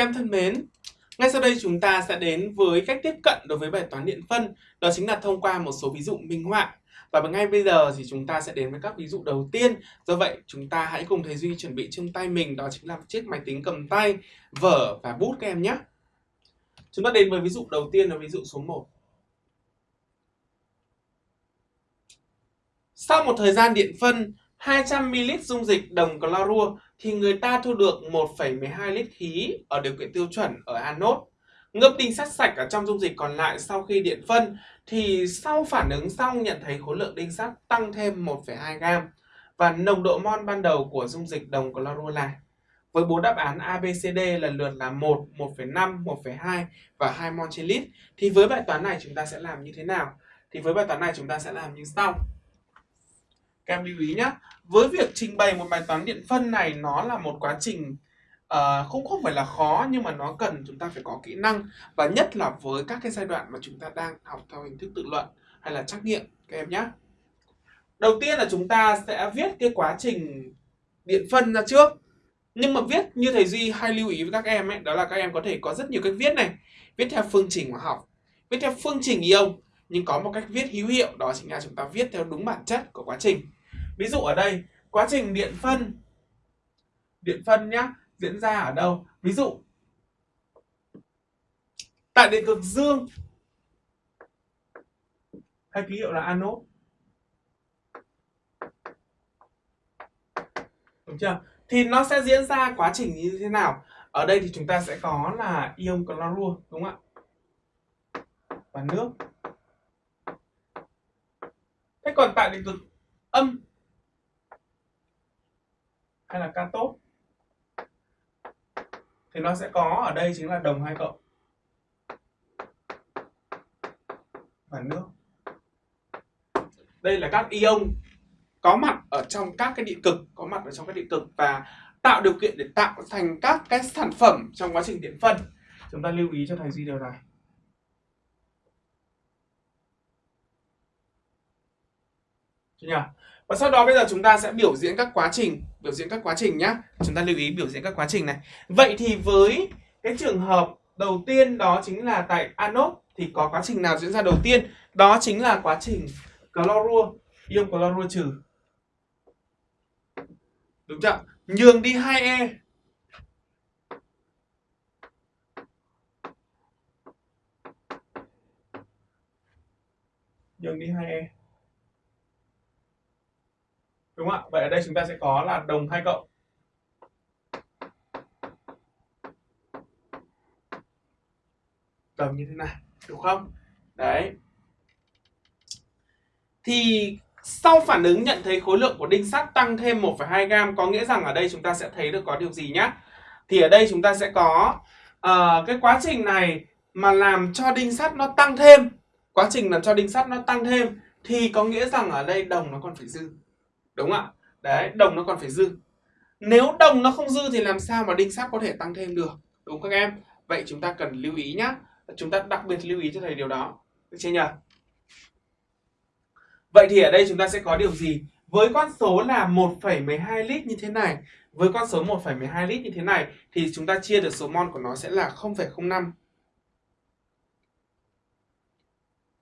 Các em thân mến, ngay sau đây chúng ta sẽ đến với cách tiếp cận đối với bài toán điện phân, đó chính là thông qua một số ví dụ minh họa. Và ngay bây giờ thì chúng ta sẽ đến với các ví dụ đầu tiên. Do vậy, chúng ta hãy cùng thầy Duy chuẩn bị trong tay mình đó chính là chiếc máy tính cầm tay, vở và bút các em nhé. Chúng ta đến với ví dụ đầu tiên là ví dụ số 1. Sau một thời gian điện phân 200ml dung dịch đồng clorua thì người ta thu được 1,12 lít khí ở điều kiện tiêu chuẩn ở anode. Ngâm tinh sắt sạch ở trong dung dịch còn lại sau khi điện phân thì sau phản ứng xong nhận thấy khối lượng đinh sắt tăng thêm 1,2 gam và nồng độ mol ban đầu của dung dịch đồng clorua là với bốn đáp án ABCD lần lượt là 1, 1,5, 1,2 và 2 mol trên lít thì với bài toán này chúng ta sẽ làm như thế nào? Thì với bài toán này chúng ta sẽ làm như sau. Các em lưu ý nhé. Với việc trình bày một bài toán điện phân này nó là một quá trình uh, không không phải là khó nhưng mà nó cần chúng ta phải có kỹ năng và nhất là với các cái giai đoạn mà chúng ta đang học theo hình thức tự luận hay là trắc nghiệm các em nhé. Đầu tiên là chúng ta sẽ viết cái quá trình điện phân ra trước. Nhưng mà viết như thầy Duy hay lưu ý với các em ấy, đó là các em có thể có rất nhiều cách viết này. Viết theo phương trình hóa học, viết theo phương trình ion, nhưng có một cách viết hữu hiệu đó chính là chúng ta viết theo đúng bản chất của quá trình. Ví dụ ở đây, quá trình điện phân điện phân nhá, diễn ra ở đâu? Ví dụ tại điện cực dương hay ký hiệu là anode. Đúng chưa? Thì nó sẽ diễn ra quá trình như thế nào? Ở đây thì chúng ta sẽ có là ion clorua đúng không ạ? Và nước. Thế còn tại điện cực âm hay là cathode thì nó sẽ có, ở đây chính là đồng hai cộng. Và nước. Đây là các ion có mặt ở trong các cái điện cực, có mặt ở trong các điện cực và tạo điều kiện để tạo thành các cái sản phẩm trong quá trình điện phân. Chúng ta lưu ý cho thầy duy điều này. Chưa nhỉ? Và sau đó bây giờ chúng ta sẽ biểu diễn các quá trình, Biểu diễn các quá trình nhé Chúng ta lưu ý biểu diễn các quá trình này. Vậy thì với cái trường hợp đầu tiên đó chính là tại anode Thì có quá trình nào diễn ra đầu tiên? Đó chính là quá trình clorua, Ion clorua trừ. Đúng chưa? Nhường đi 2E Nhường đi 2E đúng không ạ? Vậy ở đây chúng ta sẽ có là đồng hai cộng. Cầm như thế này đúng không? Đấy. Thì sau phản ứng nhận thấy khối lượng của đinh sắt tăng thêm 1,2 gam có nghĩa rằng ở đây chúng ta sẽ thấy được có điều gì nhá? Thì ở đây chúng ta sẽ có uh, cái quá trình này mà làm cho đinh sắt nó tăng thêm. Quá trình làm cho đinh sắt nó tăng thêm thì có nghĩa rằng ở đây đồng nó còn phải dư đúng không ạ? Đấy đồng nó còn phải dư. Nếu đồng nó không dư thì làm sao mà đinh sắt có thể tăng thêm được? Đúng các em? Vậy chúng ta cần lưu ý nhá. Chúng ta đặc biệt lưu ý cho thầy điều đó. Được chưa nhỉ vậy thì ở đây chúng ta sẽ có điều gì? Với con số là 1,12 lít như thế này với con số 1,12 lít như thế này thì chúng ta chia được số mol của nó sẽ là 0,05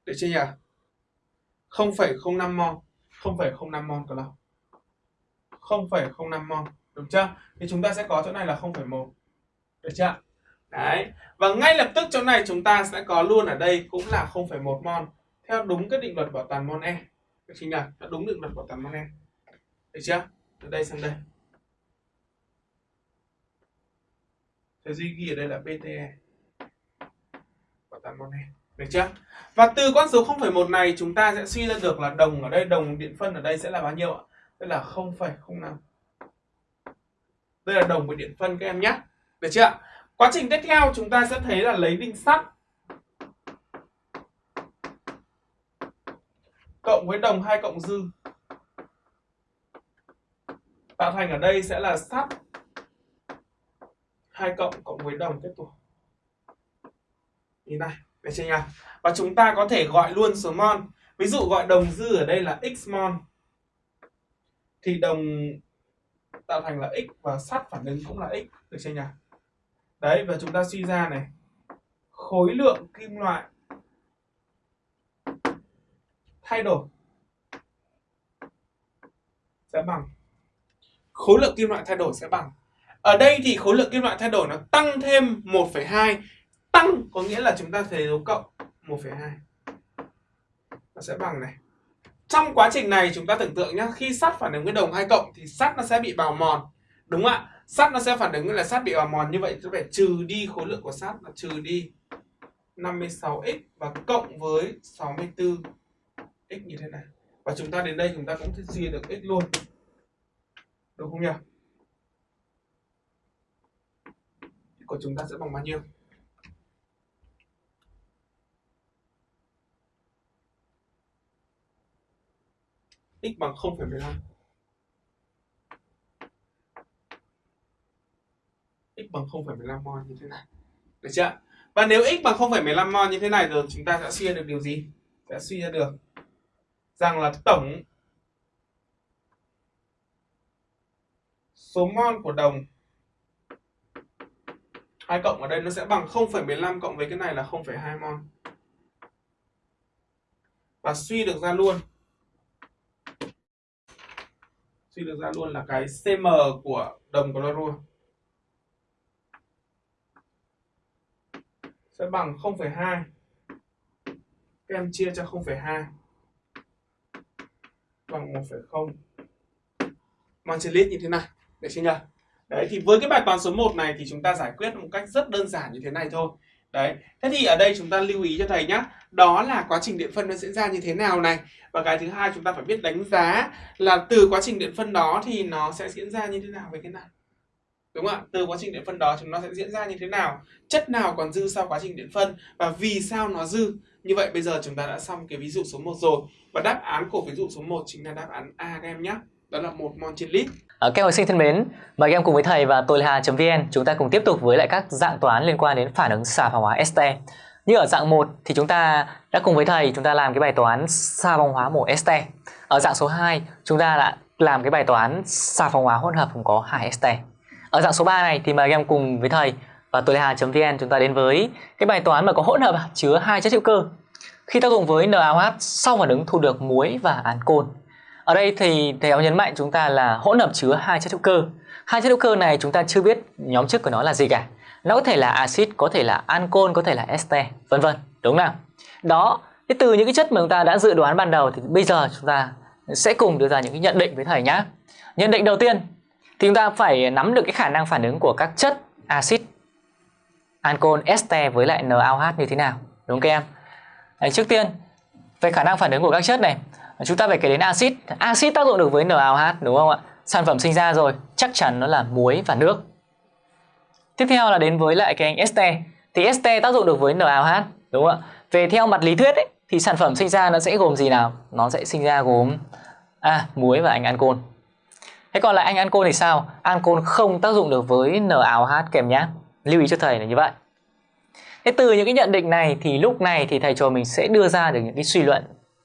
được chưa nhỉ 0,05 mol. 0,05 mol của nó. 0,05 mol đúng chưa? Thì chúng ta sẽ có chỗ này là 0,1 được chưa đấy. Và ngay lập tức chỗ này chúng ta sẽ có luôn ở đây cũng là 0,1 mol theo đúng cái định luật bảo toàn mol e. Được chưa nhỉ? Theo đúng định luật bảo toàn mol e. Được chưa? Từ đây sang đây. Thầy Duy ghi ở đây là BTE bảo toàn mol e. Được chưa? Và từ con số 0,1 này chúng ta sẽ suy ra được là đồng ở đây đồng điện phân ở đây sẽ là bao nhiêu ạ? Đây là 0,05 đây là đồng với điện phân các em nhé. Được chưa quá trình tiếp theo chúng ta sẽ thấy là lấy đinh sắt cộng với đồng hai cộng dư. Tạo thành ở đây sẽ là sắt hai cộng cộng với đồng tiếp tục. Như này được chưa nhỉ? Và chúng ta có thể gọi luôn số mol ví dụ gọi đồng dư ở đây là x mol thì đồng tạo thành là x và sắt phản ứng cũng là x. Được chưa nhỉ? Đấy và chúng ta suy ra này. Khối lượng kim loại thay đổi sẽ bằng. Khối lượng kim loại thay đổi sẽ bằng. Ở đây thì khối lượng kim loại thay đổi nó tăng thêm 1,2 tăng có nghĩa là chúng ta thấy dấu cộng 1,2 nó sẽ bằng này trong quá trình này, chúng ta tưởng tượng nhé khi sắt phản ứng với đồng hai cộng thì sắt nó sẽ bị bào mòn. Đúng không ạ? Sắt nó sẽ phản ứng là sắt bị bào mòn, như vậy chúng phải trừ đi khối lượng của sắt là trừ đi 56x và cộng với 64 x như thế này. Và chúng ta đến đây chúng ta cũng sẽ chia được x luôn. Đúng không nhỉ? Của chúng ta sẽ bằng bao nhiêu? X bằng 0,15 x bằng 0,15 mol như thế này. Được chưa? Và nếu x bằng 0,15 mol như thế này rồi chúng ta sẽ suy ra được điều gì? Sẽ suy ra được rằng là tổng số mol của đồng hai cộng ở đây nó sẽ bằng 0,15 cộng với cái này là 0,2 mol và suy được ra luôn suy được ra luôn là cái cm của đồng clorua. Sẽ bằng 0,2 các em chia cho 0,2 bằng 1,0 mang trên lít như thế này. Được chưa nhỉ? Đấy thì với cái bài toán số 1 này thì chúng ta giải quyết một cách rất đơn giản như thế này thôi. Đấy thế thì ở đây chúng ta lưu ý cho thầy nhé đó là quá trình điện phân nó diễn ra như thế nào này? Và cái thứ hai chúng ta phải biết đánh giá là từ quá trình điện phân đó thì nó sẽ diễn ra như thế nào với cái này. Đúng không ạ? Từ quá trình điện phân đó chúng nó sẽ diễn ra như thế nào? Chất nào còn dư sau quá trình điện phân? Và vì sao nó dư? Như vậy bây giờ chúng ta đã xong cái ví dụ số 1 rồi. Và đáp án của ví dụ số 1 chính là đáp án A các em nhé. Đó là một mol trên lít. À, các học sinh thân mến, mời các em cùng với thầy và tôi là Hà.vn chúng ta cùng tiếp tục với lại các dạng toán liên quan đến phản ứng xà phòng hóa este. Như ở dạng 1 thì chúng ta đã cùng với thầy, chúng ta làm cái bài toán xà phòng hóa mổ este. Ở dạng số 2 chúng ta đã làm cái bài toán xà phòng hóa hỗn hợp gồm có 2 este. Ở dạng số 3 này thì mời các em cùng với thầy và tôi là Hà.vn chúng ta đến với cái bài toán mà có hỗn hợp à, chứa hai chất hữu cơ. Khi tác dụng với NaOH sau phản ứng thu được muối và ancol ở đây thì thầy giáo nhấn mạnh chúng ta là hỗn hợp chứa hai chất hữu cơ. Hai chất hữu cơ này chúng ta chưa biết nhóm chức của nó là gì cả. Nó có thể là axit, có thể là ancol, có thể là este, vân vân. Đúng không nào? Đó, thì từ những cái chất mà chúng ta đã dự đoán ban đầu thì bây giờ chúng ta sẽ cùng đưa ra những cái nhận định với thầy nhá. Nhận định đầu tiên thì chúng ta phải nắm được cái khả năng phản ứng của các chất axit, ancol, este với lại NaOH như thế nào. Đúng không các em? Đấy, trước tiên về khả năng phản ứng của các chất này chúng ta phải kể đến axit axit tác dụng được với NaOH đúng không ạ sản phẩm sinh ra rồi chắc chắn nó là muối và nước tiếp theo là đến với lại cái anh este thì este tác dụng được với NaOH đúng không ạ? Về theo mặt lý thuyết ấy, thì sản phẩm sinh ra nó sẽ gồm gì nào? Nó sẽ sinh ra gồm à muối và anh ancol. Thế còn lại anh ancol thì sao? Ancol không tác dụng được với NaOH kèm nhá. Lưu ý cho thầy là như vậy. Thế từ những cái nhận định này thì lúc này thì thầy trò mình sẽ đưa ra được những cái suy luận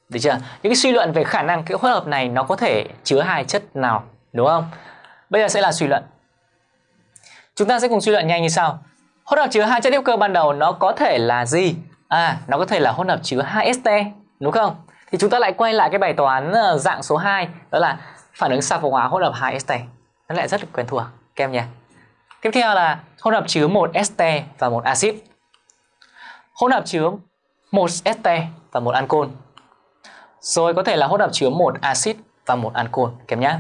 được chưa? Những cái suy luận về khả năng cái hỗn hợp này nó có thể chứa hai chất nào, đúng không? Bây giờ sẽ là suy luận. Chúng ta sẽ cùng suy luận nhanh như sau. Hỗn hợp chứa hai chất hữu cơ ban đầu nó có thể là gì? À, nó có thể là hỗn hợp chứa hai este, đúng không? Thì chúng ta lại quay lại cái bài toán ờ, dạng số 2, đó là phản ứng xạ phong hóa hỗn hợp hai este. Nó lại rất là quen thuộc các em nhé. Tiếp theo là hỗn hợp chứa một este và một axit. Hỗn hợp chứa một este và một ancol rồi có thể là hỗn hợp chứa một axit và một ancol kèm nhá.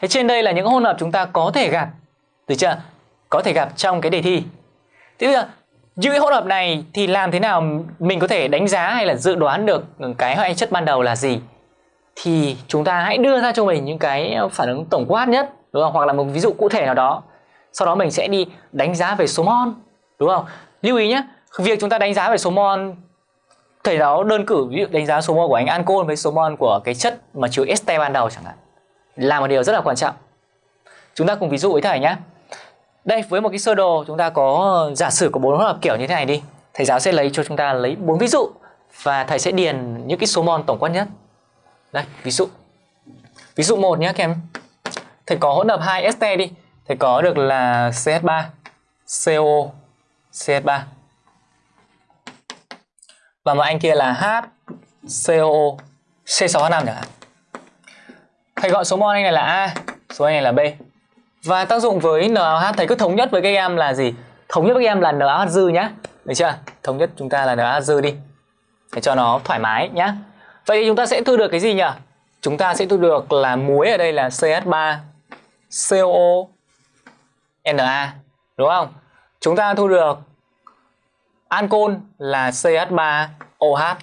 Thế trên đây là những hỗn hợp chúng ta có thể gặp, được chưa? Có thể gặp trong cái đề thi. Thế bây giờ những cái hỗn hợp này thì làm thế nào mình có thể đánh giá hay là dự đoán được cái hóa chất ban đầu là gì? Thì chúng ta hãy đưa ra cho mình những cái phản ứng tổng quát nhất, đúng không? Hoặc là một ví dụ cụ thể nào đó. Sau đó mình sẽ đi đánh giá về số mol, đúng không? Lưu ý nhé, việc chúng ta đánh giá về số mol thầy giáo đơn cử ví dụ đánh giá số mol của anh ancol với số mol của cái chất mà chứa este ban đầu chẳng hạn là một điều rất là quan trọng chúng ta cùng ví dụ với thầy nhé đây với một cái sơ đồ chúng ta có ờ, giả sử có bốn hỗn hợp kiểu như thế này đi. Thầy giáo sẽ lấy cho chúng ta lấy bốn ví dụ và thầy sẽ điền những cái số mol tổng quát nhất. Đây ví dụ. Ví dụ một nhé các em. Thầy có hỗn hợp hai este đi. Thầy có được là CH3 CO CH3 và một anh kia là HCO C6H5 chẳng hạn. Thầy gọi số mol anh này là A, số anh này là B. Và tác dụng với NaOH thầy cứ thống nhất với các em là gì? Thống nhất với các em là NaOH dư nhá. Được chưa? Thống nhất chúng ta là NaOH dư đi. Để cho nó thoải mái nhá. Vậy thì chúng ta sẽ thu được cái gì nhỉ? Chúng ta sẽ thu được là muối ở đây là CH3 COO Na đúng không? Chúng ta thu được ancol là CH3OH.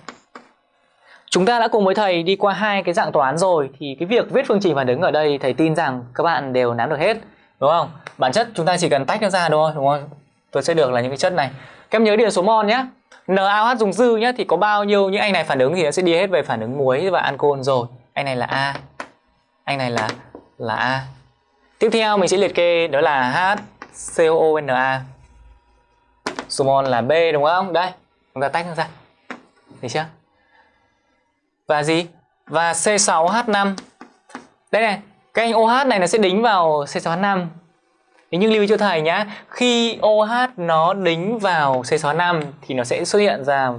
Chúng ta đã cùng với thầy đi qua hai cái dạng toán rồi thì cái việc viết phương trình phản ứng ở đây thầy tin rằng các bạn đều nắm được hết đúng không? Bản chất chúng ta chỉ cần tách nó ra thôi đúng không? Tôi sẽ được là những cái chất này. Các em nhớ điện số mol nhé. NaOH dùng dư nhé thì có bao nhiêu những anh này phản ứng thì nó sẽ đi hết về phản ứng muối và ancol rồi. Anh này là A. Anh này là là A. Tiếp theo mình sẽ liệt kê đó là HCOONA. Số mol là B đúng không? Đây, chúng ta tách nó ra. thấy chưa? Và gì? Và C6H5. Đây này, cái anh OH này nó sẽ đính vào C6H5. Thế nhưng lưu ý cho thầy nhá, khi OH nó đính vào C6H5 thì nó sẽ xuất hiện ra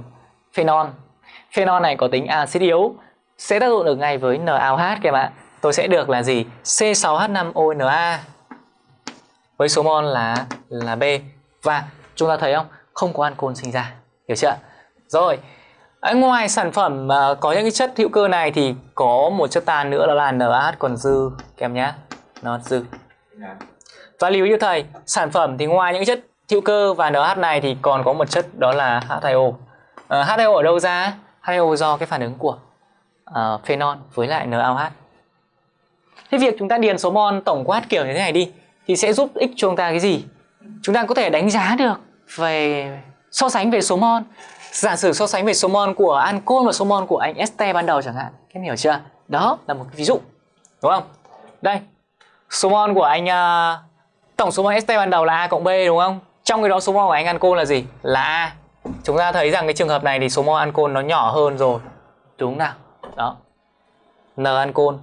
phenol. Phenol này có tính axit yếu sẽ tác dụng được ngay với NaOH các em ạ. Tôi sẽ được là gì? C6H5ONa với số mol là là B và chúng ta thấy không? Không có ancol sinh ra. Hiểu chưa? Rồi, À, ngoài sản phẩm uh, có những cái chất hữu cơ này thì có một chất tan nữa đó là NaH còn dư kèm nhá nhé. Nó dư. Và lưu ý cho thầy, sản phẩm thì ngoài những chất hữu cơ và NH này thì còn có một chất đó là H2O. Uh, H2O ở đâu ra? H2O do cái phản ứng của uh, phenol với lại NaOH. Thế việc chúng ta điền số mol tổng quát kiểu như thế này đi thì sẽ giúp ích cho chúng ta cái gì? Chúng ta có thể đánh giá được về so sánh về số mol. Giả sử so sánh về số mol của ancol và số mol của anh este ban đầu chẳng hạn. Các em hiểu chưa? Đó là một ví dụ. Đúng không? Đây. Số mol của anh uh, tổng số mol este ban đầu là A cộng B đúng không? Trong cái đó số mol của anh ancol là gì? Là A. Chúng ta thấy rằng cái trường hợp này thì số mol ancol nó nhỏ hơn rồi. Đúng nào? Đó. N ancol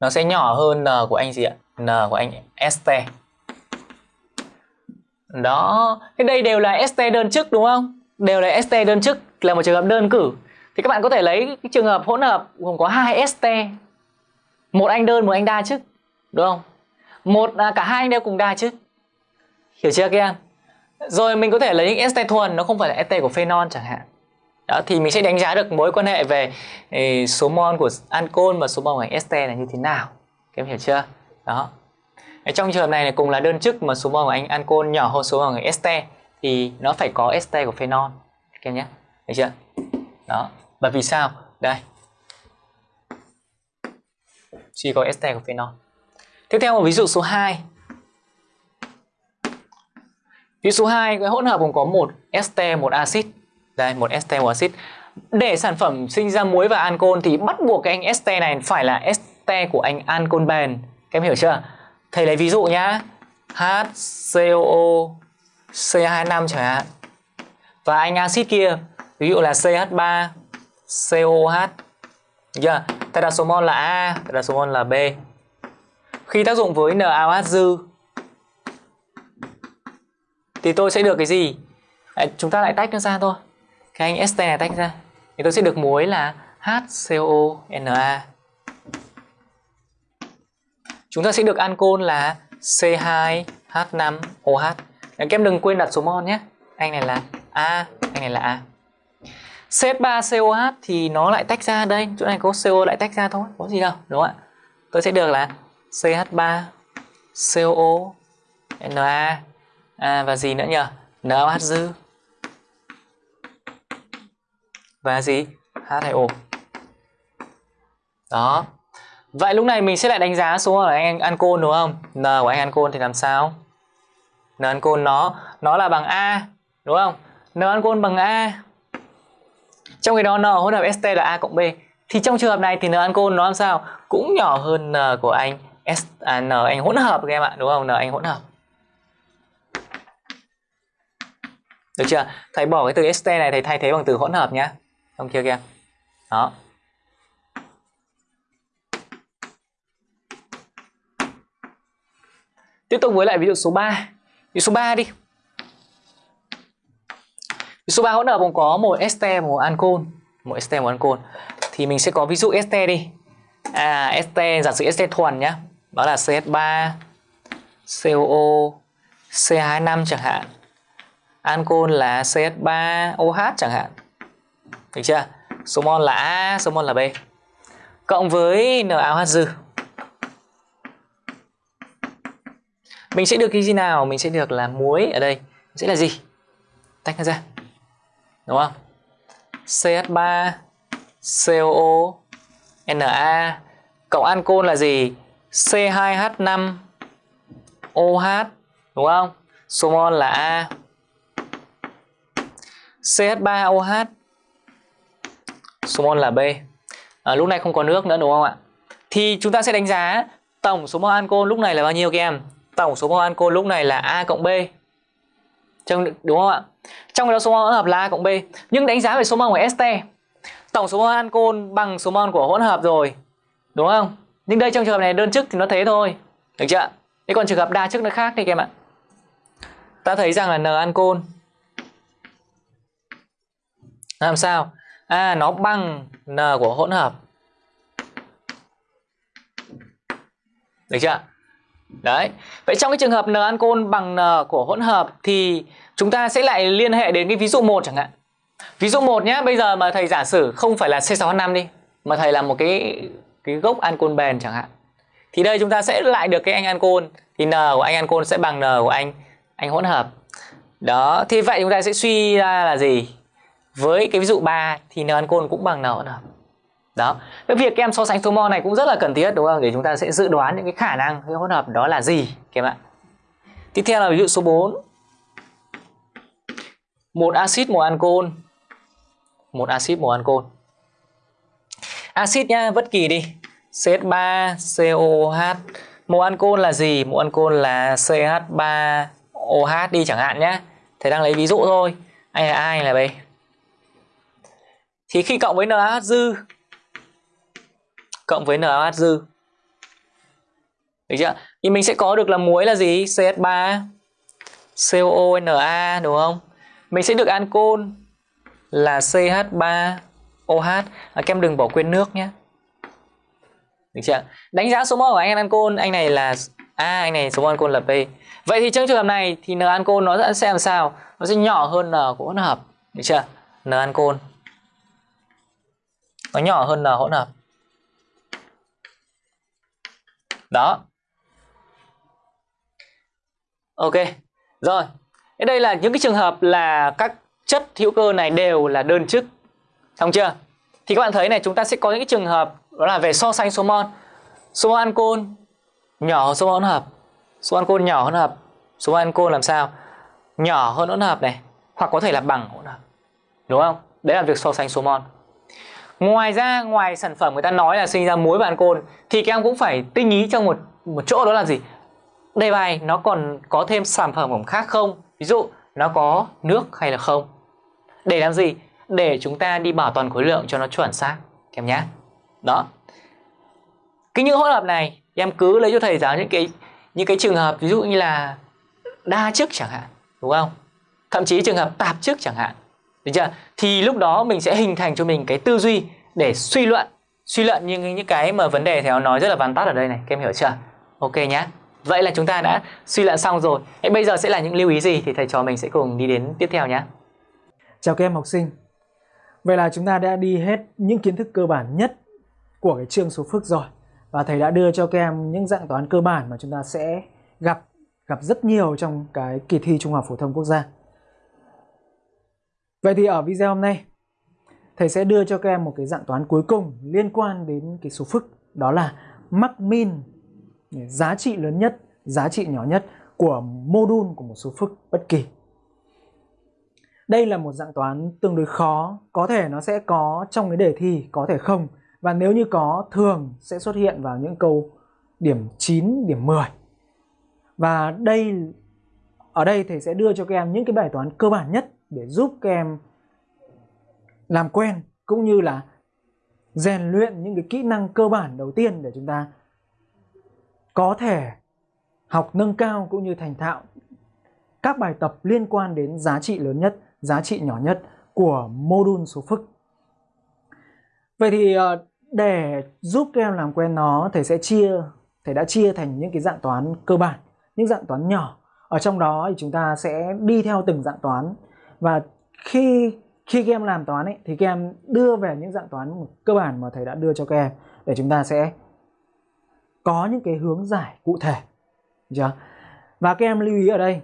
nó sẽ nhỏ hơn n của anh gì ạ? n của anh este. Đó, cái đây đều là st đơn chức đúng không? Đều là st đơn chức là một trường hợp đơn cử. Thì các bạn có thể lấy cái trường hợp hỗn hợp gồm có hai st, Một anh đơn, một anh đa chức, đúng không? Một à, cả hai anh đều cùng đa chức. Hiểu chưa các em? Rồi mình có thể lấy những st thuần nó không phải là ST của phenol chẳng hạn. Đó, thì mình sẽ đánh giá được mối quan hệ về số mol của ancol và số mol của st là như thế nào các em hiểu chưa đó trong trường hợp này, này cùng là đơn chức mà số mol của anh ancol nhỏ hơn số mol của este thì nó phải có este của phenol các em nhé. Hiểu chưa? Đó. Và vì sao? Đây. Chỉ có este của phenol tiếp theo một ví dụ số 2 ví dụ số 2 cái hỗn hợp gồm có một este một axit. Đây một este một axit. Để sản phẩm sinh ra muối và ancol thì bắt buộc cái anh este này phải là este của anh ancol bền. Các em hiểu chưa? Thầy lấy ví dụ nhá. HCOO C25 chẳng hạn. Và anh axit kia ví dụ là CH3 COH chưa Tại đặt số mol là A tại đặt số mol là B. Khi tác dụng với NaOH dư thì tôi sẽ được cái gì? À, chúng ta lại tách nó ra thôi. Cái anh este này tách ra. Thì tôi sẽ được muối là HCOONa chúng ta sẽ được ancol là C2H5OH các em đừng quên đặt số mol nhé. Anh này là A anh này là A. CH3COH thì nó lại tách ra đây. Chỗ này có CO lại tách ra thôi có gì đâu đúng không ạ? Tôi sẽ được là CH3 COO Na à, và gì nữa nhỉ? NaOH dư. Và gì? H2O. Đó. Vậy lúc này mình sẽ lại đánh giá số của anh ancol đúng không? N của anh ancol thì làm sao? N ancol nó nó là bằng A, đúng không? N ancol bằng A. Trong khi đó N hỗn hợp st là A cộng B. Thì trong trường hợp này thì N ancol nó làm sao? Cũng nhỏ hơn N của anh S à, N anh hỗn hợp các em ạ, đúng không? N anh hỗn hợp. Được chưa? Thầy bỏ cái từ st này thầy thay thế bằng từ hỗn hợp nhá không chưa kìa đó Tiếp tục với lại ví dụ số 3. Ví dụ số 3 đi. Ví dụ số 3 hỗn hợp gồm có một ester một ancol, một ester một ancol. Thì mình sẽ có ví dụ este đi. À este, giả sử este thuần nhá. Đó là CH3 COO C25 chẳng hạn. Ancol là CH3OH chẳng hạn. Được chưa? Số mol là A, số mol là B. Cộng với NaOH dư. Mình sẽ được cái gì nào? Mình sẽ được là muối ở đây sẽ là gì? Tách nó ra. Đúng không? CH3 COO Na cộng ancol là gì? C2H5 OH đúng không? Số mol là A. CH3OH số mol là B. À, lúc này không có nước nữa đúng không ạ? Thì chúng ta sẽ đánh giá tổng số mol ancol lúc này là bao nhiêu các em? Tổng số mol ancol lúc này là A cộng B. Trong, đúng không ạ? Trong đó số mol hỗn hợp là A cộng B. Nhưng đánh giá về số mol của este, Tổng số mol ancol bằng số mol của hỗn hợp rồi. Đúng không? Nhưng đây trong trường hợp này đơn chức thì nó thế thôi. Được chưa? Thế còn trường hợp đa chức nó khác đi các em ạ. Ta thấy rằng là N ancol làm sao? À nó bằng N của hỗn hợp. Được chưa? Đấy. Vậy trong cái trường hợp N ancol bằng N của hỗn hợp thì chúng ta sẽ lại liên hệ đến cái ví dụ 1 chẳng hạn. Ví dụ 1 nhé, bây giờ mà thầy giả sử không phải là C6H5 đi, mà thầy là một cái cái gốc ancol bền chẳng hạn. Thì đây chúng ta sẽ lại được cái anh ancol thì N của anh ancol sẽ bằng N của anh anh hỗn hợp. Đó, thì vậy chúng ta sẽ suy ra là gì? Với cái ví dụ 3 thì N ancol cũng bằng N hỗn hợp. Đó. Cái việc các em so sánh số mol này cũng rất là cần thiết đúng không? Để chúng ta sẽ dự đoán những cái khả năng cái hỗn hợp đó là gì các em ạ. Tiếp theo là ví dụ số 4. Một axit một ancol. Một axit một ancol. Axit nhá, bất kỳ đi. CH3 COOH. Một ancol là gì? Một ancol là CH3OH đi chẳng hạn nhé. Thầy đang lấy ví dụ thôi. Anh là ai là B. Thì khi cộng với NaH dư cộng với NaOH dư. Được chưa? Thì mình sẽ có được là muối là gì? CH3 COONA đúng không? Mình sẽ được ancol là CH3OH. À, kem đừng bỏ quên nước nhé. Được chưa? Đánh giá số mol của anh ancol, anh này là A, anh này số mol ancol là P. Vậy thì trong trường hợp này thì N ancol nó sẽ làm sao? Nó sẽ nhỏ hơn N của hỗn hợp. Được chưa? N ancol nó nhỏ hơn N hỗn hợp. Đó. Ok. Rồi. ở đây là những cái trường hợp là các chất hữu cơ này đều là đơn chức. Xong chưa? Thì các bạn thấy này chúng ta sẽ có những cái trường hợp đó là về so sánh số mol. Số mol ancol nhỏ hơn số mol hỗn hợp. Số ancol nhỏ hơn hợp. Số mol ancol làm sao? Nhỏ hơn hỗn hợp này, hoặc có thể là bằng hỗn hợp. Đúng không? Đấy là việc so sánh số mol. Ngoài ra, ngoài sản phẩm người ta nói là sinh ra muối và ancol thì các em cũng phải tinh ý trong một một chỗ đó là gì? Đề bài nó còn có thêm sản phẩm khác không? Ví dụ nó có nước hay là không? Để làm gì? Để chúng ta đi bảo toàn khối lượng cho nó chuẩn xác em nhé. Đó. Cái những hỗn hợp này em cứ lấy cho thầy giáo những cái những cái trường hợp ví dụ như là đa chức chẳng hạn, đúng không? Thậm chí trường hợp tạp chức chẳng hạn. Được chưa? Thì lúc đó mình sẽ hình thành cho mình cái tư duy để suy luận suy luận những những cái mà vấn đề theo nói rất là vắn tắt ở đây này, các em hiểu chưa? Ok nhé. Vậy là chúng ta đã suy luận xong rồi. Thế bây giờ sẽ là những lưu ý gì thì thầy trò mình sẽ cùng đi đến tiếp theo nhé. Chào các em học sinh. Vậy là chúng ta đã đi hết những kiến thức cơ bản nhất của cái chương số phức rồi. Và thầy đã đưa cho các em những dạng toán cơ bản mà chúng ta sẽ gặp gặp rất nhiều trong cái kỳ thi Trung học phổ thông quốc gia. Vậy thì ở video hôm nay thầy sẽ đưa cho các em một cái dạng toán cuối cùng liên quan đến cái số phức đó là mắc min giá trị lớn nhất, giá trị nhỏ nhất của mô đun của một số phức bất kỳ. Đây là một dạng toán tương đối khó, có thể nó sẽ có trong cái đề thi, có thể không. Và nếu như có, thường sẽ xuất hiện vào những câu điểm 9, điểm 10. Và đây ở đây thầy sẽ đưa cho các em những cái bài toán cơ bản nhất để giúp các em làm quen cũng như là rèn luyện những cái kỹ năng cơ bản đầu tiên để chúng ta có thể học nâng cao cũng như thành thạo các bài tập liên quan đến giá trị lớn nhất, giá trị nhỏ nhất của mô đun số phức. Vậy thì ờ, để giúp các em làm quen nó, thầy sẽ chia, thầy đã chia thành những cái dạng toán cơ bản, những dạng toán nhỏ. Ở trong đó thì chúng ta sẽ đi theo từng dạng toán và khi khi các em làm toán ấy, thì các em đưa về những dạng toán cơ bản mà thầy đã đưa cho các em để chúng ta sẽ có những cái hướng giải cụ thể. Chưa? Và các em lưu ý ở đây,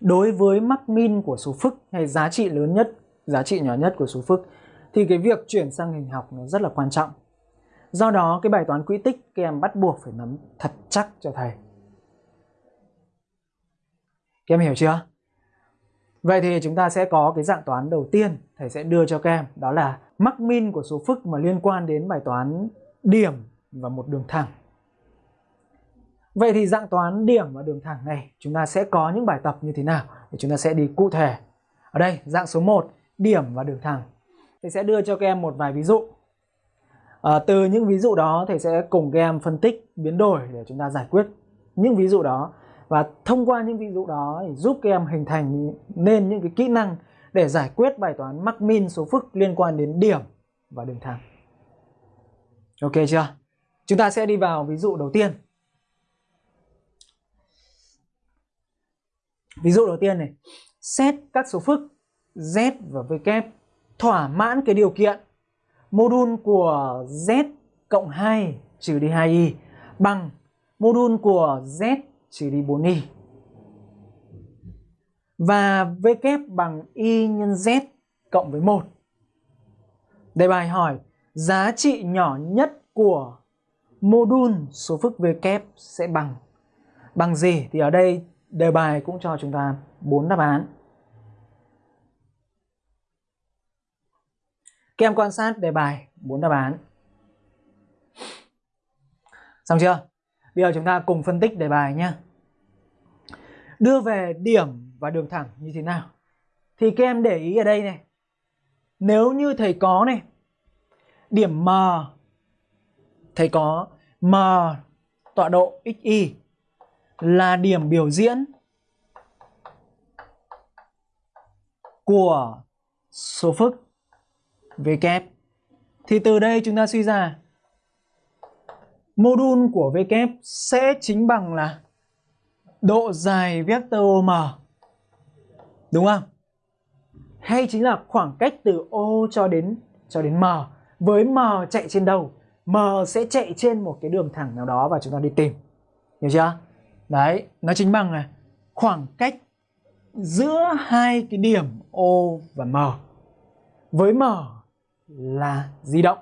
đối với mắc min của số phức hay giá trị lớn nhất, giá trị nhỏ nhất của số phức thì cái việc chuyển sang hình học nó rất là quan trọng. Do đó cái bài toán quỹ tích các em bắt buộc phải nắm thật chắc cho thầy. Các em hiểu chưa? Vậy thì chúng ta sẽ có cái dạng toán đầu tiên thầy sẽ đưa cho các em đó là mắc min của số phức mà liên quan đến bài toán điểm và một đường thẳng. Vậy thì dạng toán điểm và đường thẳng này chúng ta sẽ có những bài tập như thế nào để chúng ta sẽ đi cụ thể. Ở đây dạng số 1 điểm và đường thẳng. Thầy sẽ đưa cho các em một vài ví dụ. À, từ những ví dụ đó thầy sẽ cùng các em phân tích biến đổi để chúng ta giải quyết những ví dụ đó và thông qua những ví dụ đó thì giúp các em hình thành nên những cái kỹ năng để giải quyết bài toán mắc min số phức liên quan đến điểm và đường thẳng. Ok chưa? Chúng ta sẽ đi vào ví dụ đầu tiên. Ví dụ đầu tiên này, xét các số phức z và w thỏa mãn cái điều kiện module của z cộng 2 trừ đi 2y bằng module của z Chiriboni đi 4y. Và v kép bằng y nhân z cộng với 1. Đề bài hỏi, giá trị nhỏ nhất của module số phức v kép sẽ bằng bằng gì? Thì ở đây, đề bài cũng cho chúng ta bốn đáp án. Các em quan sát đề bài, bốn đáp án. Xong chưa? Bây giờ chúng ta cùng phân tích đề bài nhé. Đưa về điểm và đường thẳng như thế nào? Thì các em để ý ở đây này. Nếu như thầy có này, điểm M, thầy có M tọa độ xy là điểm biểu diễn của số phức v kép. Thì từ đây chúng ta suy ra module của v kép sẽ chính bằng là độ dài vector OM Đúng không? Hay chính là khoảng cách từ O cho đến cho đến M. Với M chạy trên đâu? M sẽ chạy trên một cái đường thẳng nào đó và chúng ta đi tìm. Hiểu chưa? Đấy, nó chính bằng là khoảng cách giữa hai cái điểm O và M. Với M là di động.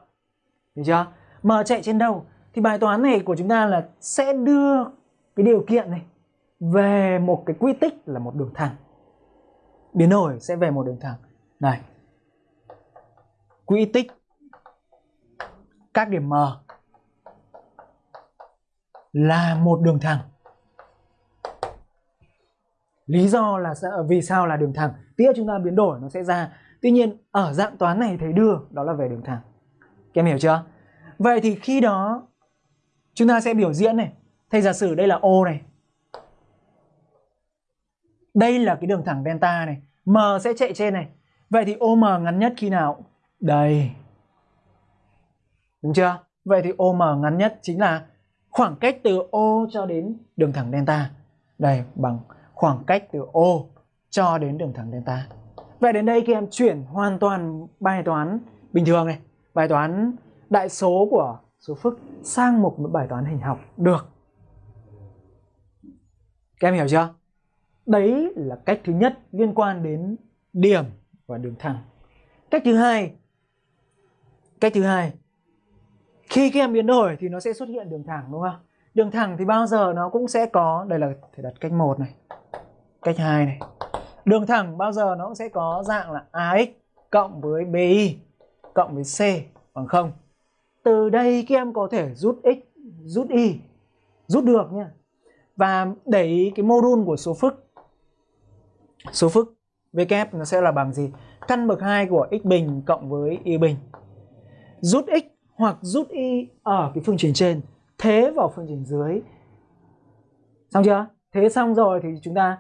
Hiểu chưa? M chạy trên đâu? Thì bài toán này của chúng ta là sẽ đưa cái điều kiện này về một cái quy tích là một đường thẳng. Biến đổi sẽ về một đường thẳng. Này. Quy tích các điểm M là một đường thẳng. Lý do là vì sao là đường thẳng? Tiếp chúng ta biến đổi nó sẽ ra. Tuy nhiên, ở dạng toán này thầy đưa, đó là về đường thẳng. Các em hiểu chưa? Vậy thì khi đó chúng ta sẽ biểu diễn này. Thầy giả sử đây là O này. Đây là cái đường thẳng delta này. M sẽ chạy trên này. Vậy thì OM ngắn nhất khi nào? Đây. Đúng chưa? Vậy thì OM ngắn nhất chính là khoảng cách từ O cho đến đường thẳng delta. Đây bằng khoảng cách từ O cho đến đường thẳng delta. Vậy đến đây các em chuyển hoàn toàn bài toán bình thường này, bài toán đại số của số phức sang một bài toán hình học được. Các em hiểu chưa? Đấy là cách thứ nhất liên quan đến điểm và đường thẳng. Cách thứ hai, cách thứ hai, khi các em biến đổi thì nó sẽ xuất hiện đường thẳng đúng không? Đường thẳng thì bao giờ nó cũng sẽ có, đây là thể đặt cách một này, cách 2 này. Đường thẳng bao giờ nó cũng sẽ có dạng là AX cộng với BI cộng với C bằng 0. Từ đây các em có thể rút X, rút Y, rút được nha. Và đẩy cái module của số phức. Số phức V kép nó sẽ là bằng gì? Căn bậc 2 của x bình cộng với y bình. Rút x hoặc rút y ở cái phương trình trên, thế vào phương trình dưới Xong chưa? Thế xong rồi thì chúng ta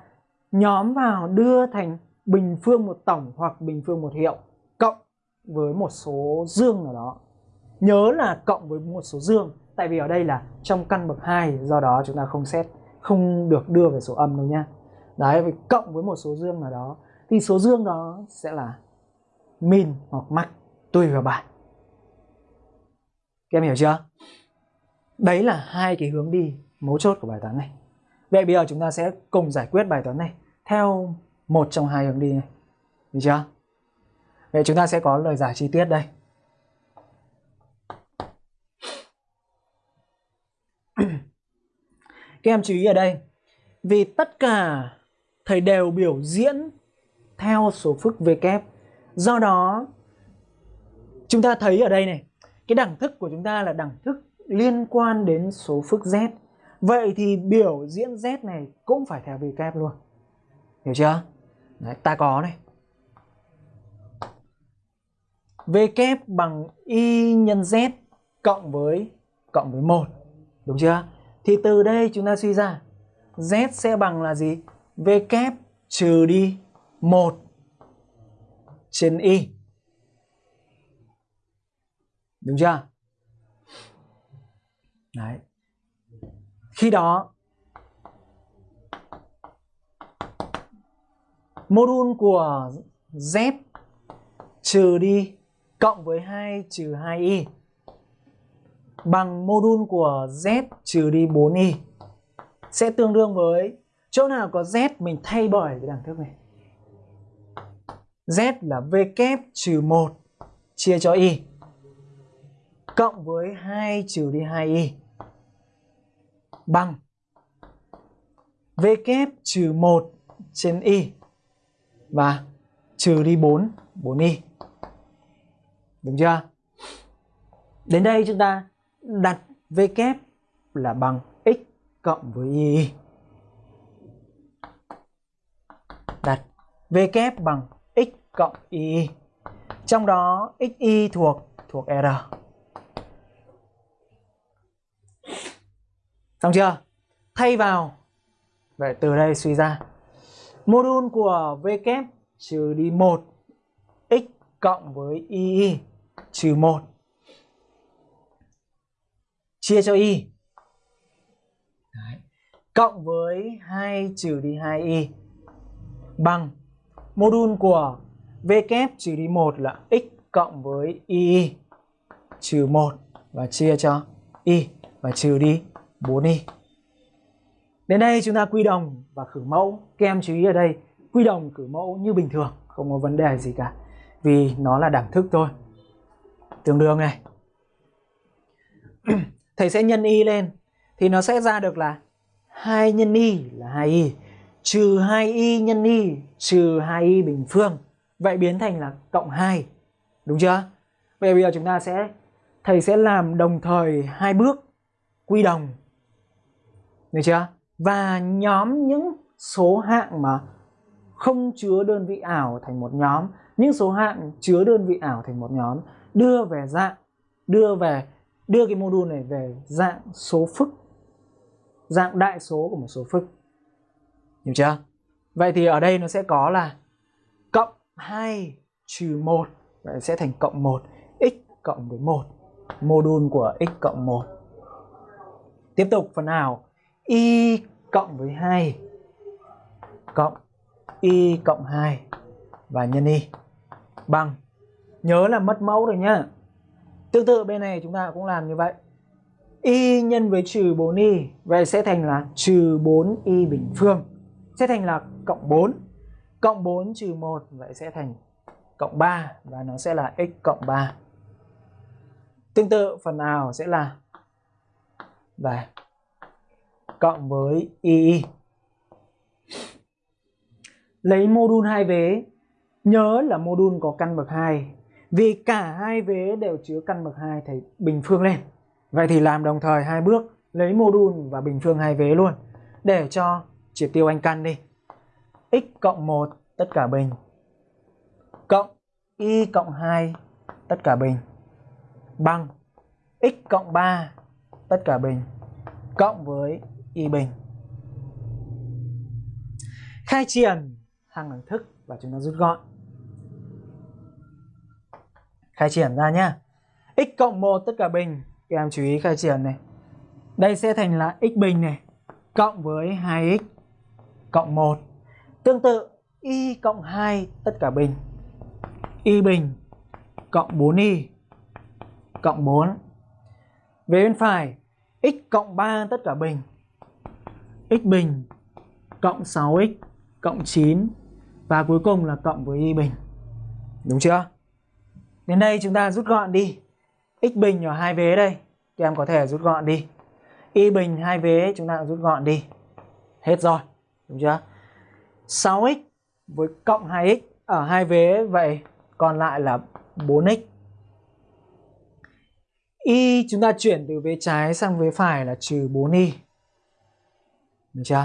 nhóm vào đưa thành bình phương một tổng hoặc bình phương một hiệu cộng với một số dương nào đó. Nhớ là cộng với một số dương tại vì ở đây là trong căn bậc 2 do đó chúng ta không xét không được đưa về số âm đâu nhá. Đấy, vì cộng với một số dương nào đó thì số dương đó sẽ là min hoặc max tùy vào bài. Các em hiểu chưa? Đấy là hai cái hướng đi mấu chốt của bài toán này. Vậy bây giờ chúng ta sẽ cùng giải quyết bài toán này theo một trong hai hướng đi này. Được chưa? Vậy chúng ta sẽ có lời giải chi tiết đây. Các em chú ý ở đây. Vì tất cả thầy đều biểu diễn theo số phức V kép. Do đó chúng ta thấy ở đây này, cái đẳng thức của chúng ta là đẳng thức liên quan đến số phức Z. Vậy thì biểu diễn Z này cũng phải theo V kép luôn. Hiểu chưa? Đấy, ta có này. V kép bằng Y nhân Z cộng với cộng với 1. Đúng chưa? Thì từ đây chúng ta suy ra, Z sẽ bằng là gì? V kép trừ đi 1 trên Y. Đúng chưa? Đấy. Khi đó, module của Z trừ đi cộng với 2 trừ 2y bằng module của Z trừ đi 4y sẽ tương đương với chỗ nào có Z mình thay bởi cái đẳng thức này. Z là V kép trừ 1 chia cho y cộng với 2 trừ đi 2y bằng V kép trừ 1 trên y và trừ đi 4, 4y. Đúng chưa? Đến đây chúng ta đặt V kép là bằng x cộng với y. Đặt V kép bằng x cộng y. Trong đó xy thuộc thuộc r. Xong chưa? Thay vào Vậy từ đây suy ra Module của V kép trừ đi 1 x cộng với y trừ 1 chia cho y Đấy. cộng với 2 trừ đi 2y bằng module của V kép trừ đi 1 là x cộng với y trừ 1 và chia cho y và trừ đi 4y. Đến đây chúng ta quy đồng và khử mẫu. Các em chú ý ở đây, quy đồng khử mẫu như bình thường, không có vấn đề gì cả. Vì nó là đẳng thức thôi. Tương đương này. Thầy sẽ nhân y lên thì nó sẽ ra được là 2 nhân y là 2y trừ 2y nhân y trừ 2y bình phương. Vậy biến thành là cộng 2. Đúng chưa? Vậy bây giờ chúng ta sẽ thầy sẽ làm đồng thời hai bước quy đồng được chưa? Và nhóm những số hạng mà không chứa đơn vị ảo thành một nhóm, những số hạng chứa đơn vị ảo thành một nhóm đưa về dạng đưa về đưa cái module này về dạng số phức, dạng đại số của một số phức. Hiểu chưa? Vậy thì ở đây nó sẽ có là cộng 2 trừ 1 Vậy sẽ thành cộng 1 x cộng với 1 module của x cộng 1 Tiếp tục, phần nào? Y cộng với 2 cộng y cộng 2 và nhân y. Bằng. Nhớ là mất mẫu rồi nhá tương tự bên này chúng ta cũng làm như vậy. Y nhân với trừ 4y vậy sẽ thành là trừ 4y bình phương. Sẽ thành là cộng 4 cộng 4 trừ 1 vậy sẽ thành cộng 3 và nó sẽ là x cộng 3 tương tự phần nào sẽ là và cộng với y lấy module hai vế nhớ là module có căn bậc 2 vì cả hai vế đều chứa căn bậc 2 thầy bình phương lên. Vậy thì làm đồng thời hai bước, lấy module và bình phương hai vế luôn, để cho triệt tiêu anh căn đi. X cộng 1 tất cả bình. Cộng y cộng 2 tất cả bình. Bằng x cộng 3 tất cả bình. Cộng với y bình. Khai triển hàng đẳng thức và chúng ta rút gọn khai triển ra nhá. X cộng 1 tất cả bình. Các em chú ý khai triển này. Đây sẽ thành là x bình này, cộng với 2x cộng 1 tương tự, y cộng 2 tất cả bình. Y bình cộng 4y cộng 4 về bên phải, x cộng 3 tất cả bình. X bình cộng 6x cộng 9 và cuối cùng là cộng với y bình. Đúng chưa? Đến đây chúng ta rút gọn đi. x bình ở hai vế đây, các em có thể rút gọn đi. y bình hai vế chúng ta rút gọn đi. Hết rồi, đúng chưa? 6x với cộng 2x ở hai vế vậy còn lại là 4x. Y chúng ta chuyển từ vế trái sang vế phải là trừ 4y. Được chưa?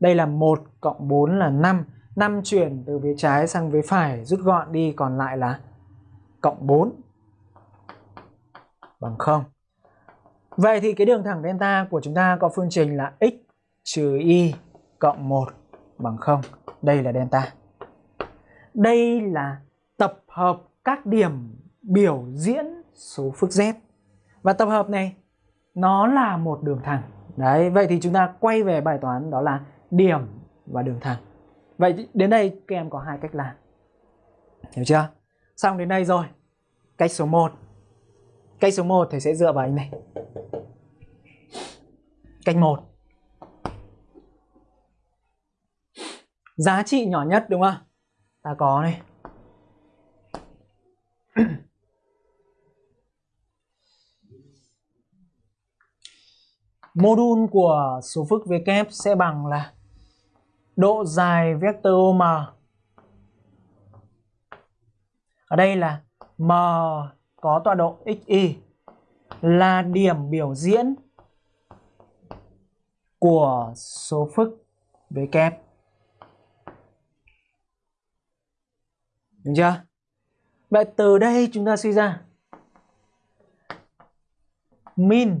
Đây là 1 cộng 4 là 5. 5 chuyển từ vế trái sang vế phải rút gọn đi còn lại là cộng 4 bằng 0. Vậy thì cái đường thẳng delta của chúng ta có phương trình là x trừ y cộng 1 bằng 0. Đây là delta. Đây là tập hợp các điểm biểu diễn số phức z. Và tập hợp này nó là một đường thẳng. Đấy, vậy thì chúng ta quay về bài toán đó là điểm và đường thẳng. Vậy đến đây các em có hai cách làm. Hiểu chưa? Xong đến đây rồi. Cách số 1. Cách số 1 thầy sẽ dựa vào anh này. Cách 1. Giá trị nhỏ nhất, đúng không? Ta có này. Modul của số phức V kép sẽ bằng là độ dài vector OM Ở đây là M có tọa độ xy là điểm biểu diễn của số phức V kép. Đúng chưa? Vậy từ đây chúng ta suy ra min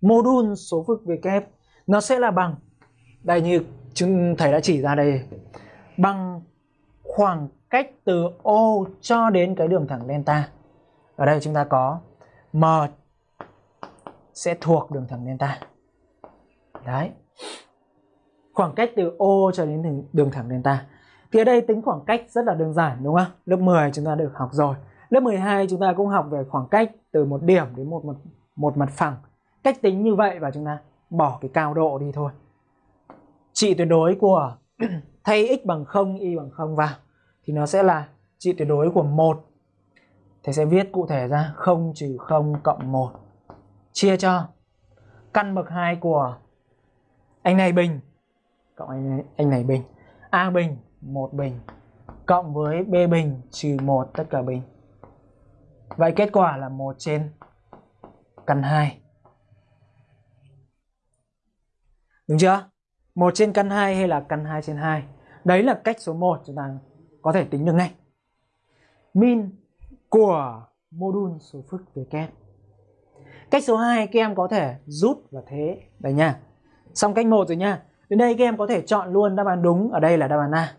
mô đun số phức V kép, nó sẽ là bằng, đây như chúng thầy đã chỉ ra đây, bằng khoảng cách từ O cho đến cái đường thẳng delta. Ở đây chúng ta có M sẽ thuộc đường thẳng delta. Đấy. Khoảng cách từ O cho đến đường thẳng delta. Thì ở đây tính khoảng cách rất là đơn giản đúng không? Lớp 10 chúng ta được học rồi. Lớp 12 chúng ta cũng học về khoảng cách từ một điểm đến một một, một mặt phẳng. Cách tính như vậy và chúng ta bỏ cái cao độ đi thôi trị tuyệt đối của thay x bằng 0, y bằng 0 vào thì nó sẽ là trị tuyệt đối của 1. Thầy sẽ viết cụ thể ra 0 trừ 0 cộng 1 chia cho căn bậc 2 của anh này bình cộng anh này, anh này bình A bình 1 bình cộng với B bình trừ 1 tất cả bình. Vậy kết quả là 1 trên căn 2. Đúng chưa? 1 trên căn 2 hay là căn 2 trên 2. Đấy là cách số 1 chúng ta có thể tính được ngay. Min của module số phức về kem Cách số 2 các em có thể rút và thế. Đây nha. Xong cách một rồi nha. Đến đây các em có thể chọn luôn đáp án đúng. Ở đây là đáp án A.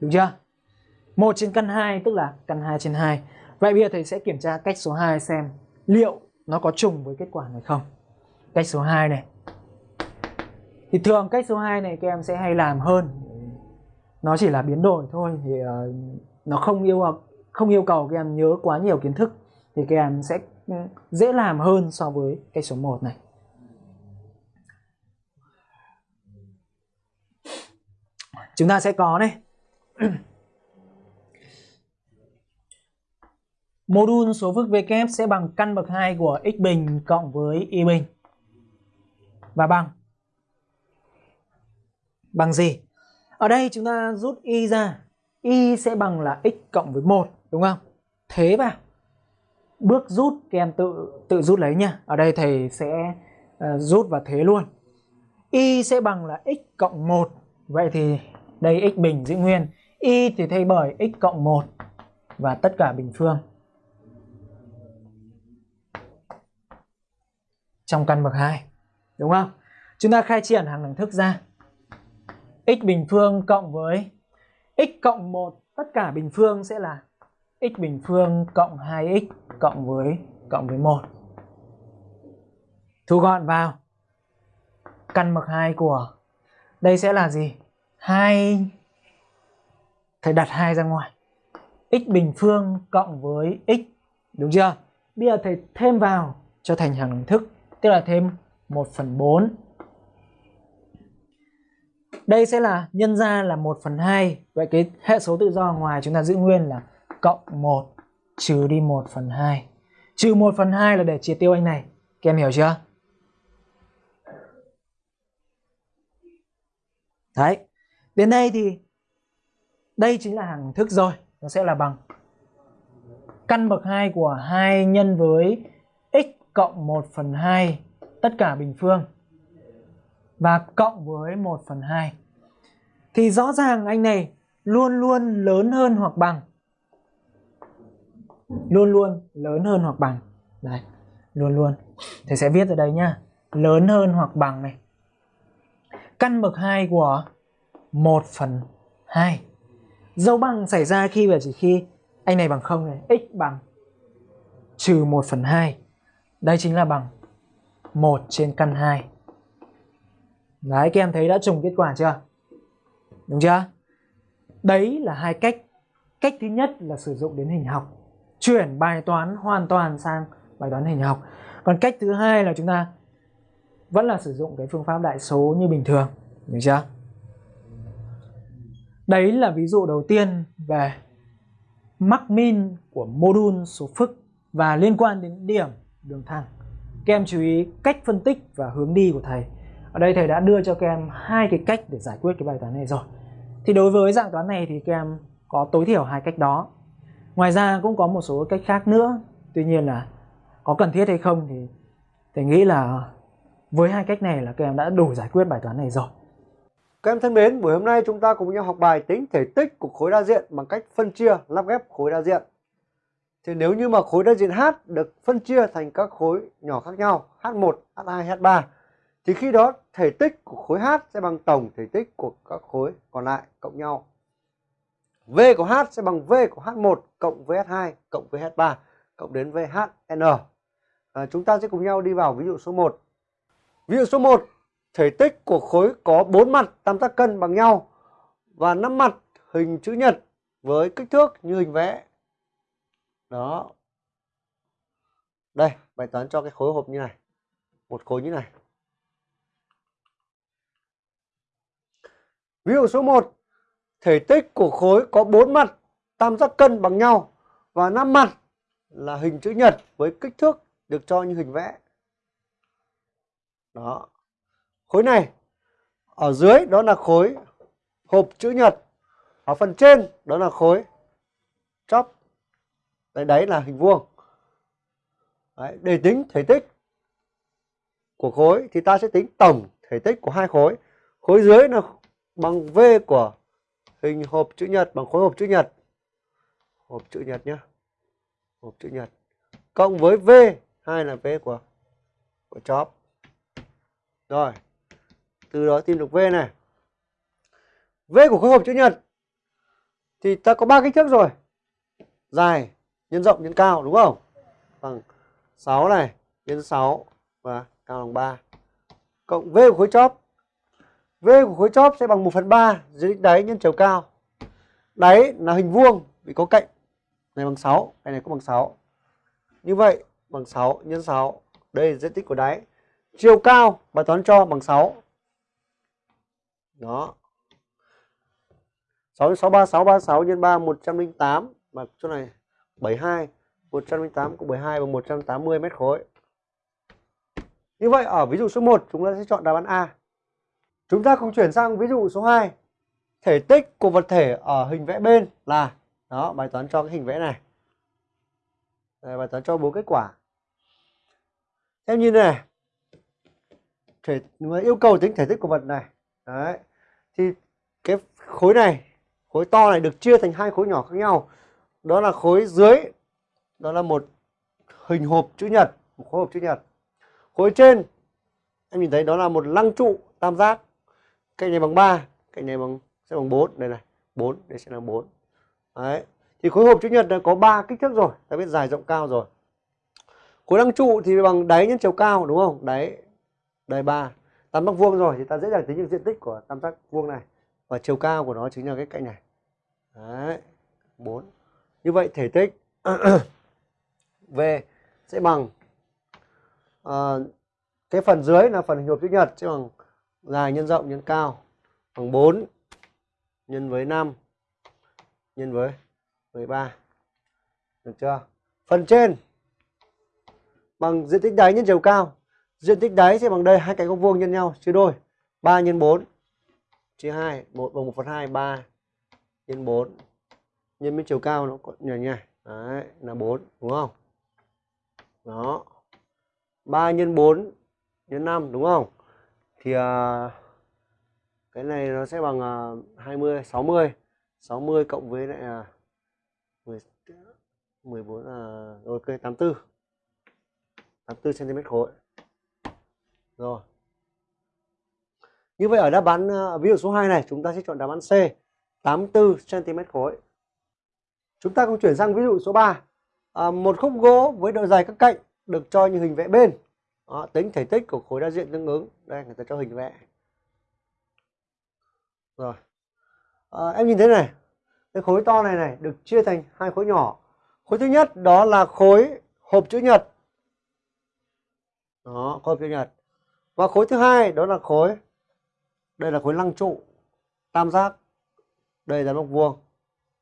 Đúng chưa? 1 trên căn 2 tức là căn 2 trên 2. Vậy bây giờ thầy sẽ kiểm tra cách số 2 xem liệu nó có trùng với kết quả này không. Cách số 2 này thì thường cách số 2 này các em sẽ hay làm hơn nó chỉ là biến đổi thôi thì uh, nó không yêu không yêu cầu các em nhớ quá nhiều kiến thức thì các em sẽ ừ, dễ làm hơn so với cái số 1 này. Chúng ta sẽ có này. Mô đun số phức v kép sẽ bằng căn bậc 2 của x bình cộng với y bình. Và bằng? Bằng gì? Ở đây chúng ta rút y ra. Y sẽ bằng là x cộng với 1 đúng không? Thế vào. Bước rút các em tự tự rút lấy nha. Ở đây thầy sẽ uh, rút và thế luôn. Y sẽ bằng là x cộng 1. Vậy thì đây x bình giữ nguyên. Y thì thay bởi x cộng 1 và tất cả bình phương. Trong căn bậc 2. Đúng không? Chúng ta khai triển hàng đẳng thức ra x bình phương cộng với x cộng 1 tất cả bình phương sẽ là x bình phương cộng 2x cộng với cộng với 1. Thu gọn vào. Căn bậc 2 của đây sẽ là gì? 2 thầy đặt 2 ra ngoài. x bình phương cộng với x đúng chưa? Bây giờ thầy thêm vào cho thành hàng đồng thức, tức là thêm 1 phần 4 đây sẽ là nhân ra là 1 phần 2 Vậy cái hệ số tự do ngoài chúng ta giữ nguyên là cộng 1 trừ đi 1 phần 2 Trừ 1 phần 2 là để chia tiêu anh này. Các em hiểu chưa? Đấy. Đến đây thì Đây chính là hàng thức rồi. Nó sẽ là bằng Căn bậc 2 của 2 nhân với x cộng 1 phần 2 Tất cả bình phương và cộng với 1 phần 2 thì rõ ràng anh này luôn luôn lớn hơn hoặc bằng. Luôn luôn lớn hơn hoặc bằng. Đấy, luôn luôn. Thầy sẽ viết ở đây nhá. Lớn hơn hoặc bằng này. Căn bậc 2 của 1 phần 2 dấu bằng xảy ra khi và chỉ khi anh này bằng 0 này. X bằng trừ 1 phần 2 đây chính là bằng 1 trên căn 2 Đấy, các em thấy đã trùng kết quả chưa? Đúng chưa? Đấy là hai cách. Cách thứ nhất là sử dụng đến hình học. Chuyển bài toán hoàn toàn sang bài toán hình học. Còn cách thứ hai là chúng ta vẫn là sử dụng cái phương pháp đại số như bình thường. Được chưa? Đấy là ví dụ đầu tiên về mắc min của module số phức và liên quan đến điểm đường thẳng. Các em chú ý cách phân tích và hướng đi của thầy. Ở đây thầy đã đưa cho các em hai cái cách để giải quyết cái bài toán này rồi. Thì đối với dạng toán này thì các em có tối thiểu hai cách đó. Ngoài ra cũng có một số cách khác nữa. Tuy nhiên là có cần thiết hay không thì thầy nghĩ là với hai cách này là các em đã đủ giải quyết bài toán này rồi. Các em thân mến, buổi hôm nay chúng ta cùng nhau học bài tính thể tích của khối đa diện bằng cách phân chia lắp ghép khối đa diện. Thì nếu như mà khối đa diện H được phân chia thành các khối nhỏ khác nhau, H1, H2, H3 thì khi đó thể tích của khối H sẽ bằng tổng thể tích của các khối còn lại cộng nhau. V của H sẽ bằng V của H1 cộng VH2 cộng VH3 cộng đến VHN. À, chúng ta sẽ cùng nhau đi vào ví dụ số 1. Ví dụ số 1, thể tích của khối có 4 mặt tam giác cân bằng nhau và 5 mặt hình chữ nhật với kích thước như hình vẽ. Đó. Đây, bài toán cho cái khối hộp như này. Một khối như này. Ví dụ số 1, thể tích của khối có 4 mặt tam giác cân bằng nhau và 5 mặt là hình chữ nhật với kích thước được cho như hình vẽ. Đó. Khối này ở dưới đó là khối hộp chữ nhật. Ở phần trên đó là khối chóp. Đấy, đấy là hình vuông. Đấy, để tính thể tích của khối thì ta sẽ tính tổng thể tích của hai khối. Khối dưới là bằng V của hình hộp chữ nhật bằng khối hộp chữ nhật. Hộp chữ nhật nhé. Hộp chữ nhật. Cộng với V, hai là V của của chóp. Rồi. Từ đó tìm được V này. V của khối hộp chữ nhật thì ta có ba kích thước rồi. Dài, nhân rộng, nhân cao đúng không? Bằng 6 này, nhân 6 và cao bằng 3. Cộng V của khối chóp V của khối chóp sẽ bằng 1 phần 3 dưới đích đáy nhân chiều cao. Đáy là hình vuông vì có cạnh. Này bằng 6, cái này cũng bằng 6. Như vậy bằng 6 nhân 6. Đây là diện tích của đáy. Chiều cao bài toán cho bằng 6. Đó. 6 6 3 6 36 nhân 3 108 mà chỗ này 72 108 cộng 72 bằng 180 mét khối. Như vậy ở ví dụ số 1 chúng ta sẽ chọn đáp án A. Chúng ta cùng chuyển sang ví dụ số 2. Thể tích của vật thể ở hình vẽ bên là đó, bài toán cho cái hình vẽ này. Đây, bài toán cho bốn kết quả. Em nhìn này. Thể yêu cầu tính thể tích của vật này. Đấy. Thì cái khối này, khối to này được chia thành hai khối nhỏ khác nhau. Đó là khối dưới đó là một hình hộp chữ nhật, một khối hộp chữ nhật. Khối trên em nhìn thấy đó là một lăng trụ tam giác cạnh này bằng 3 cạnh này bằng sẽ bằng 4 đây này 4 đây sẽ là 4 đấy thì khối hộp chữ nhật này có ba kích thước rồi ta biết dài rộng cao rồi. Khối lăng trụ thì bằng đáy nhân chiều cao đúng không? Đáy đáy ba. Tam giác vuông rồi thì ta dễ dàng tính được diện tích của tam giác vuông này và chiều cao của nó chính là cái cạnh này. Đấy 4 như vậy thể tích V sẽ bằng uh, cái phần dưới là phần hình hộp chữ nhật sẽ bằng dài nhân rộng nhân cao, bằng 4 nhân với 5 nhân với 13 được chưa? Phần trên, bằng diện tích đáy nhân chiều cao. Diện tích đáy sẽ bằng đây, hai cạnh góc vuông nhân nhau, chia đôi. 3 nhân 4 chia 2 1 bằng 1 phần 2 3 nhân 4 nhân với chiều cao nó nhảy nhỉ. đấy, là 4 đúng không? Đó. 3 nhân 4 nhân 5 đúng không? Thì uh, cái này nó sẽ bằng uh, 20 60 60 cộng với lại uh, 10 14 là uh, ok 84 84 cm khối. Rồi. Như vậy ở đáp án uh, ví dụ số 2 này chúng ta sẽ chọn đáp án C 84 cm khối. Chúng ta cùng chuyển sang ví dụ số 3 à, ờ, một khúc gỗ với độ dài các cạnh được cho như hình vẽ bên đó, tính thể tích của khối đa diện tương ứng. Đây người ta cho hình vẽ. Rồi. À, em nhìn thấy này. Cái khối to này này được chia thành hai khối nhỏ. Khối thứ nhất đó là khối hộp chữ nhật. Đó khối hộp chữ nhật. Và khối thứ hai đó là khối đây là khối lăng trụ tam giác. Đây là góc vuông.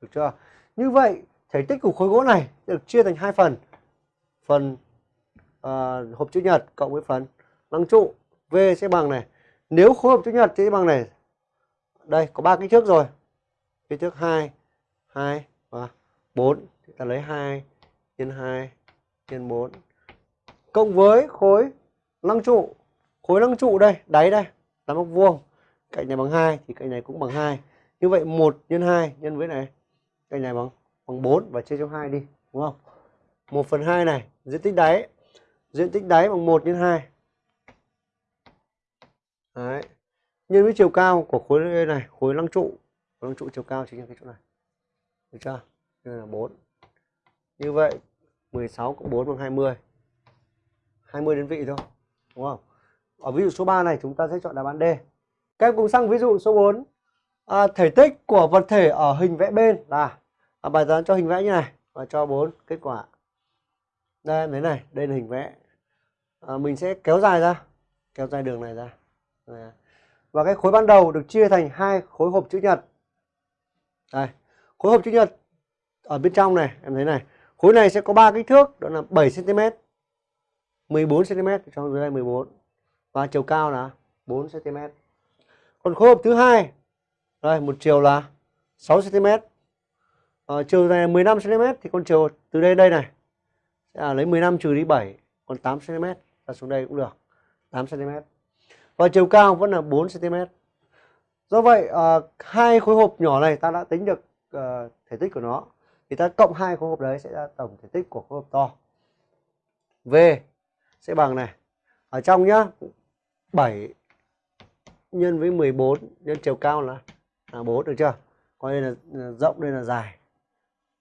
Được chưa? Như vậy thể tích của khối gỗ này được chia thành hai phần. Phần uh, hộp chữ nhật cộng với phần lăng trụ V sẽ bằng này. Nếu khối hộp chữ nhật thì sẽ bằng này. Đây có ba kích thước rồi. Kích thước 2 2 và 4 thì ta lấy 2 nhân 2 nhân 4 cộng với khối lăng trụ. Khối lăng trụ đây đáy đây là móc vuông. Cạnh này bằng 2 thì cạnh này cũng bằng 2 như vậy 1 nhân 2 nhân với này cạnh này bằng bằng 4 và chia cho 2 đi đúng không? 1 phần 2 này diện tích đáy diện tích đáy bằng 1 nhân 2 Đấy. nhân với chiều cao của khối này khối lăng trụ khối lăng trụ chiều cao chính là cái chỗ này. Được chưa? Đây là 4 như vậy 16 cộng 4 bằng 20 20 đơn vị thôi đúng không? Ở ví dụ số 3 này chúng ta sẽ chọn đáp án D. Các em cùng sang ví dụ số 4 à, thể tích của vật thể ở hình vẽ bên. Là à, bài toán cho hình vẽ như này. Và cho 4 kết quả. Đây em thấy này? Đây là hình vẽ à, mình sẽ kéo dài ra kéo dài đường này ra. Và cái khối ban đầu được chia thành hai khối hộp chữ nhật. Đây khối hộp chữ nhật ở bên trong này em thấy này. Khối này sẽ có ba kích thước đó là 7 cm 14 cm trong dưới đây 14 và chiều cao là 4 cm còn khối hộp thứ hai đây một chiều là 6 cm ờ, chiều này 15 cm thì con chiều từ đây đây này sẽ là lấy 15 trừ đi 7 còn 8 cm và xuống đây cũng được 8 cm và chiều cao vẫn là 4 cm do vậy uh, hai khối hộp nhỏ này ta đã tính được uh, thể tích của nó. Thì ta cộng hai khối hộp đấy sẽ ra tổng thể tích của khối hộp to. V sẽ bằng này. Ở trong nhá 7 nhân với 14 nhân chiều cao là là 4 được chưa? Coi đây là rộng đây là dài.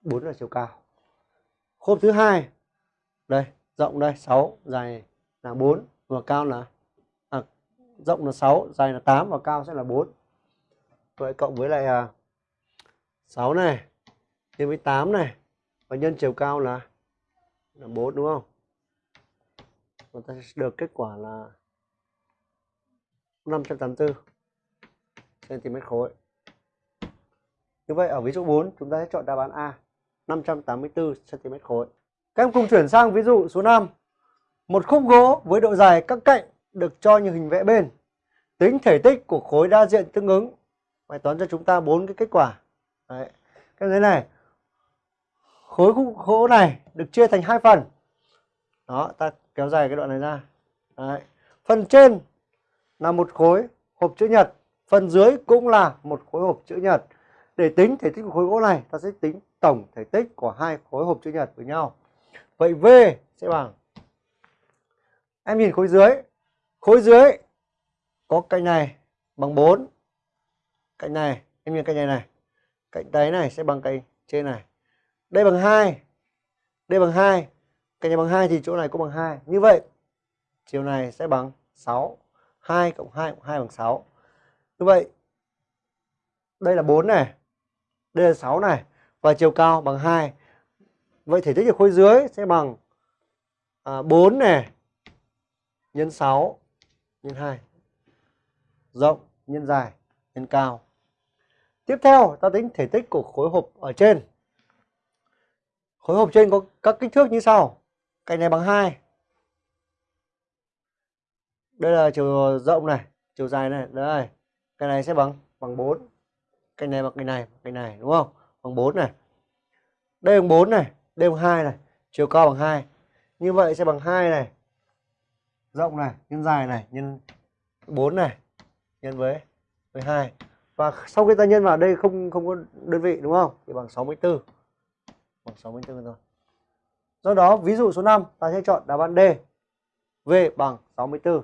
4 là chiều cao. Khối thứ hai đây rộng đây 6 dài là 4 và cao là à, rộng là 6 dài là 8 và cao sẽ là 4 vậy cộng với lại à, 6 này nhân với 8 này và nhân chiều cao là là 4 đúng không chúng ta sẽ được kết quả là 584 cm khối như vậy ở ví dụ 4 chúng ta sẽ chọn đáp án A 584 cm khối. Các em cùng chuyển sang ví dụ số 5. Một khúc gỗ với độ dài các cạnh được cho như hình vẽ bên. Tính thể tích của khối đa diện tương ứng. Bài toán cho chúng ta bốn cái kết quả. Đấy. Cái thế này. Khối khúc gỗ này được chia thành hai phần. Đó, ta kéo dài cái đoạn này ra. Đấy. Phần trên là một khối hộp chữ nhật, phần dưới cũng là một khối hộp chữ nhật. Để tính thể tích của khối gỗ này, ta sẽ tính tổng thể tích của hai khối hộp chữ nhật với nhau. Vậy V sẽ bằng Em nhìn khối dưới. Khối dưới có cạnh này bằng 4, cạnh này em nhìn cạnh này này. Cạnh đáy này sẽ bằng cạnh trên này. Đây bằng 2 đây bằng 2 cạnh này bằng 2 thì chỗ này cũng bằng 2 như vậy chiều này sẽ bằng 6 2 cộng 2 cộng 2 bằng 6 như vậy đây là 4 này. Đây là 6 này. Và chiều cao bằng 2 vậy thể tích của khối dưới sẽ bằng à, 4 này nhân 6 nhân 2 rộng, nhân dài, nhân cao. Tiếp theo, ta tính thể tích của khối hộp ở trên. Khối hộp trên có các kích thước như sau. Cạnh này bằng 2 đây là chiều rộng này, chiều dài này. Đây cái này sẽ bằng bằng 4 cạnh này bằng cái này cái này, đúng không? Bằng 4 này. Đây bằng 4 này, đây bằng 2 này. Chiều cao bằng 2 như vậy sẽ bằng 2 này rộng này, nhân dài này, nhân 4 này, nhân với với 2 và sau khi ta nhân vào đây không không có đơn vị, đúng không? Thì bằng 64 bằng 64 thôi. Do đó, ví dụ số 5 ta sẽ chọn đáp án D. V bằng 64